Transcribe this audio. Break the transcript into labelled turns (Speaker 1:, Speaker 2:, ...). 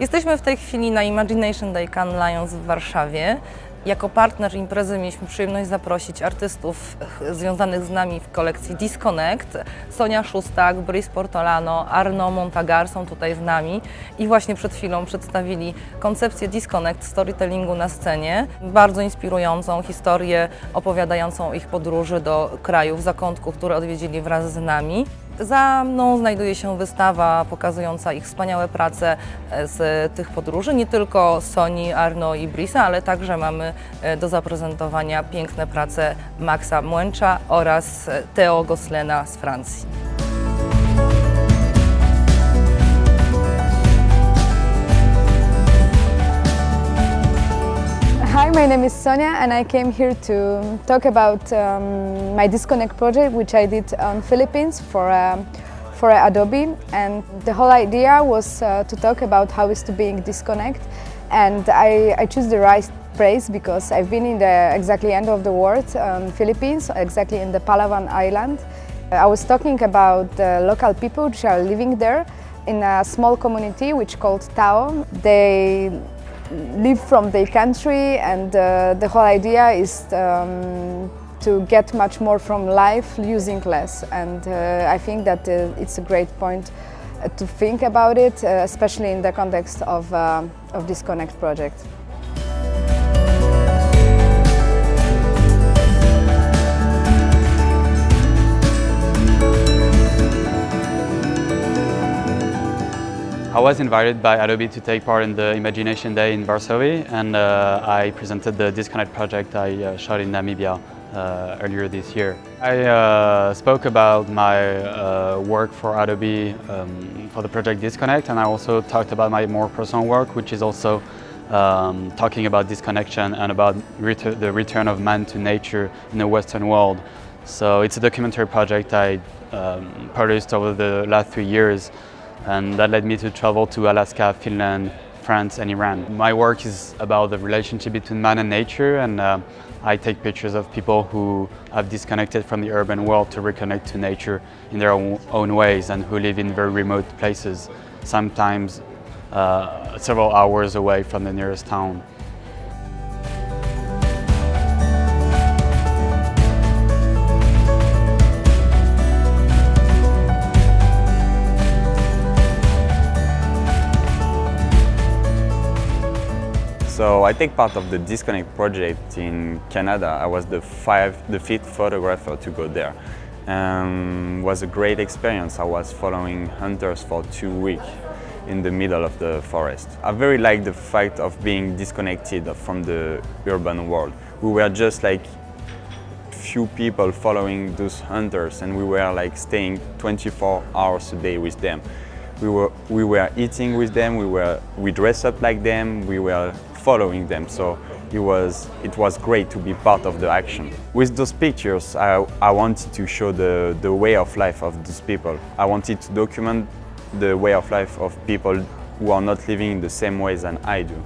Speaker 1: Jesteśmy w tej chwili na Imagination Day Cannes Lions w Warszawie. Jako partner imprezy mieliśmy przyjemność zaprosić artystów związanych z nami w kolekcji Disconnect. Sonia Szustak, Brice Portolano, Arno Montagar są tutaj z nami i właśnie przed chwilą przedstawili koncepcję Disconnect storytellingu na scenie. Bardzo inspirującą historię opowiadającą ich podróży do krajów, zakątków, które odwiedzili wraz z nami. Za mną znajduje się wystawa pokazująca ich wspaniałe prace e, z tych podróży, nie tylko Soni, Arno i Brisa, ale także mamy e, do zaprezentowania piękne prace Maxa Młęcza oraz e, Theo Goslena z Francji.
Speaker 2: Name is Sonia and I came here to talk about um, my Disconnect project which I did on Philippines for, um, for Adobe and the whole idea was uh, to talk about how is to being disconnect and I, I choose the right place because I've been in the exactly end of the world, um, Philippines, exactly in the Palawan island. I was talking about the local people which are living there in a small community which called Tao. They live from their country and uh, the whole idea is um, to get much more from life using less and uh, I think that uh, it's a great point uh, to think about it, uh, especially in the context of, uh, of Disconnect project.
Speaker 3: I was invited by Adobe to take part in the Imagination Day in Varsovie and uh, I presented the Disconnect project I uh, shot in Namibia uh, earlier this year. I uh, spoke about my uh, work for Adobe um, for the project Disconnect and I also talked about my more personal work which is also um, talking about disconnection and about retur the return of man to nature in the Western world. So it's a documentary project I um, produced over the last three years and that led me to travel to Alaska, Finland, France and Iran. My work is about the relationship between man and nature and uh, I take pictures of people who have disconnected from the urban world to reconnect to nature in their own, ways and who live in very remote places, sometimes uh, several hours away from the nearest town.
Speaker 4: So I take part of the Disconnect project in Canada. I was the, five, the fifth photographer to go there. Um, was a great experience. I was following hunters for two weeks in the middle of the forest. I very like the fact of being disconnected from the urban world. We were just like few people following those hunters and we were like staying 24 hours a day with them. We were, we were eating with them, we, were, we dress up like them, we were following them. So it was, it was great to be part of the action. With those pictures, I, I wanted to show the, the way of life of those people. I wanted to document the way of life of people who are not living in the same ways than I do.